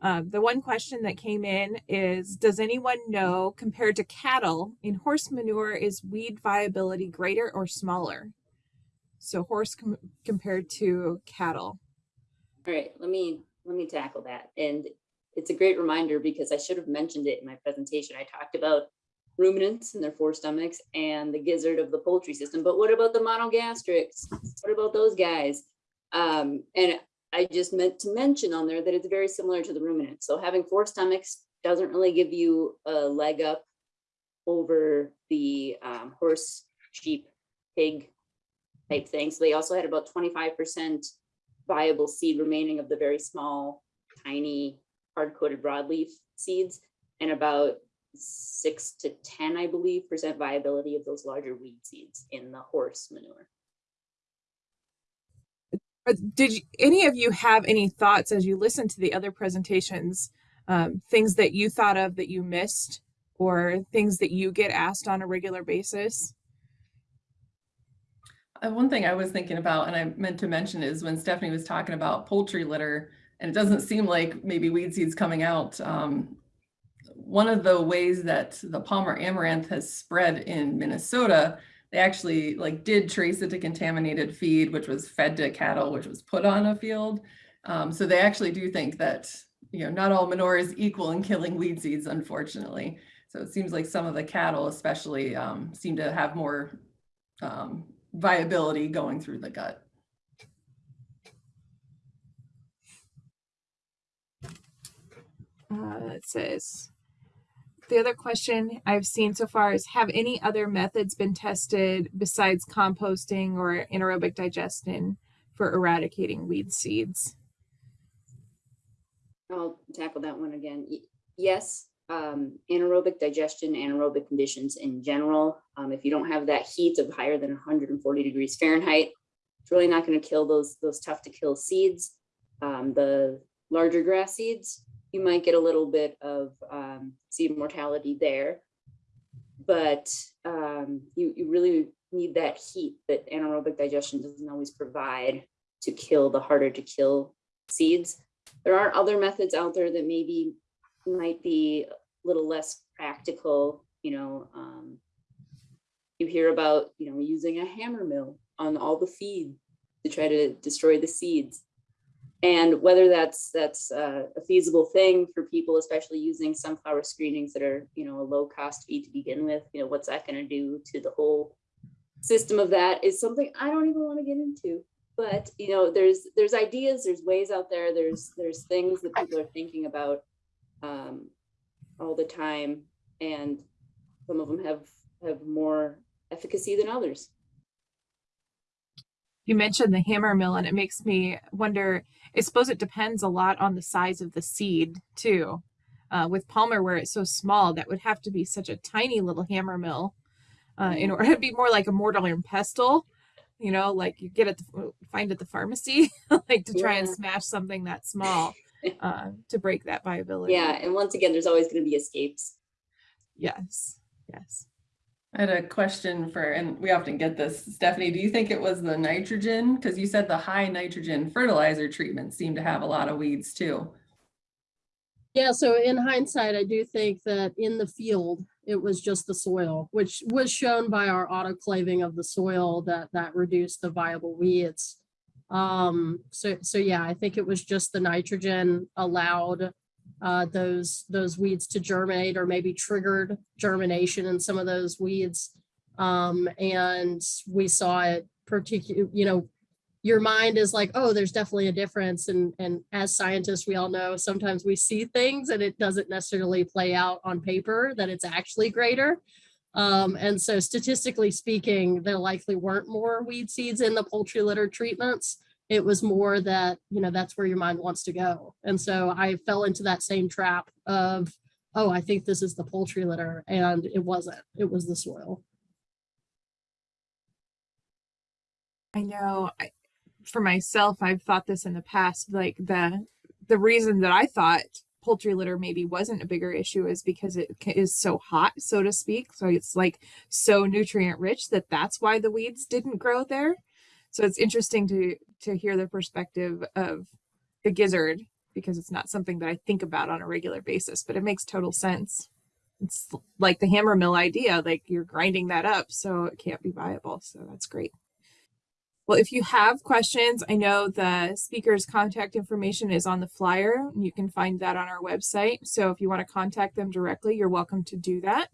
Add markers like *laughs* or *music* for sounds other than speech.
Um, the one question that came in is, does anyone know compared to cattle in horse manure, is weed viability greater or smaller? So horse com compared to cattle. All right, let me, let me tackle that. And it's a great reminder because I should have mentioned it in my presentation. I talked about ruminants and their four stomachs and the gizzard of the poultry system. But what about the monogastrics? What about those guys? Um, and I just meant to mention on there that it's very similar to the ruminant. So having four stomachs doesn't really give you a leg up over the um, horse, sheep, pig type thing. So they also had about 25% viable seed remaining of the very small, tiny, hard-coated broadleaf seeds and about six to 10, I believe, percent viability of those larger weed seeds in the horse manure. Uh, Did you, any of you have any thoughts as you listen to the other presentations, um, things that you thought of that you missed or things that you get asked on a regular basis? Uh, one thing I was thinking about, and I meant to mention is when Stephanie was talking about poultry litter, and it doesn't seem like maybe weed seeds coming out. Um, one of the ways that the Palmer amaranth has spread in Minnesota, they actually like did trace it to contaminated feed, which was fed to cattle, which was put on a field. Um, so they actually do think that, you know, not all manure is equal in killing weed seeds, unfortunately. So it seems like some of the cattle especially um, seem to have more um, viability going through the gut. Uh, it says, the other question I've seen so far is, have any other methods been tested besides composting or anaerobic digestion for eradicating weed seeds? I'll tackle that one again. Yes, um, anaerobic digestion, anaerobic conditions in general. Um, if you don't have that heat of higher than 140 degrees Fahrenheit, it's really not going to kill those those tough to kill seeds. Um, the larger grass seeds, you might get a little bit of um, seed mortality there, but um, you you really need that heat that anaerobic digestion doesn't always provide to kill the harder to kill seeds. There are other methods out there that maybe might be a little less practical, you know, um, you hear about, you know, using a hammer mill on all the feed to try to destroy the seeds. And whether that's that's uh, a feasible thing for people, especially using sunflower screenings that are, you know, a low cost feed to begin with, you know, what's that going to do to the whole system of that is something I don't even want to get into. But you know, there's there's ideas, there's ways out there, there's there's things that people are thinking about um, all the time, and some of them have have more efficacy than others. You mentioned the hammer mill, and it makes me wonder. I suppose it depends a lot on the size of the seed too. Uh, with Palmer, where it's so small, that would have to be such a tiny little hammer mill uh, in order to *laughs* be more like a mortar and pestle. You know, like you get at the find at the pharmacy, *laughs* like to try and smash something that small *laughs* uh, to break that viability. Yeah, and once again, there's always going to be escapes. Yes. Yes. I had a question for, and we often get this, Stephanie, do you think it was the nitrogen? Because you said the high nitrogen fertilizer treatment seemed to have a lot of weeds too. Yeah, so in hindsight, I do think that in the field, it was just the soil, which was shown by our autoclaving of the soil that that reduced the viable weeds. Um, so, so yeah, I think it was just the nitrogen allowed uh, those, those weeds to germinate or maybe triggered germination in some of those weeds. Um, and we saw it particular, you know, your mind is like, oh, there's definitely a difference. And, and as scientists, we all know sometimes we see things and it doesn't necessarily play out on paper that it's actually greater. Um, and so statistically speaking, there likely weren't more weed seeds in the poultry litter treatments. It was more that, you know, that's where your mind wants to go. And so I fell into that same trap of, oh, I think this is the poultry litter. And it wasn't, it was the soil. I know I, for myself, I've thought this in the past, like the, the reason that I thought poultry litter maybe wasn't a bigger issue is because it is so hot, so to speak. So it's like so nutrient rich that that's why the weeds didn't grow there. So it's interesting to, to hear the perspective of the gizzard because it's not something that I think about on a regular basis, but it makes total sense. It's like the hammer mill idea, like you're grinding that up, so it can't be viable. So that's great. Well, if you have questions, I know the speaker's contact information is on the flyer. You can find that on our website. So if you want to contact them directly, you're welcome to do that.